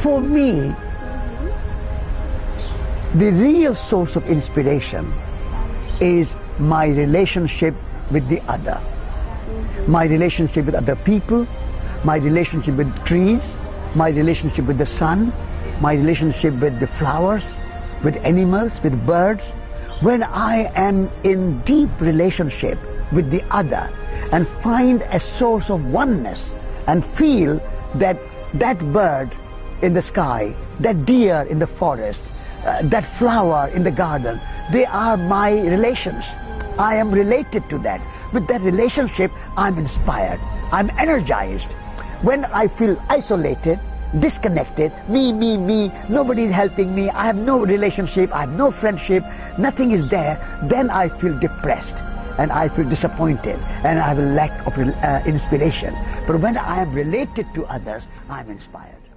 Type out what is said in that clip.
For me, the real source of inspiration is my relationship with the other. My relationship with other people, my relationship with trees, my relationship with the sun, my relationship with the flowers, with animals, with birds. When I am in deep relationship with the other and find a source of oneness and feel that that bird in the sky, that deer in the forest, uh, that flower in the garden, they are my relations. I am related to that. With that relationship, I'm inspired. I'm energized. When I feel isolated, disconnected, me, me, me, nobody is helping me, I have no relationship, I have no friendship, nothing is there, then I feel depressed and I feel disappointed and I have a lack of uh, inspiration. But when I am related to others, I'm inspired.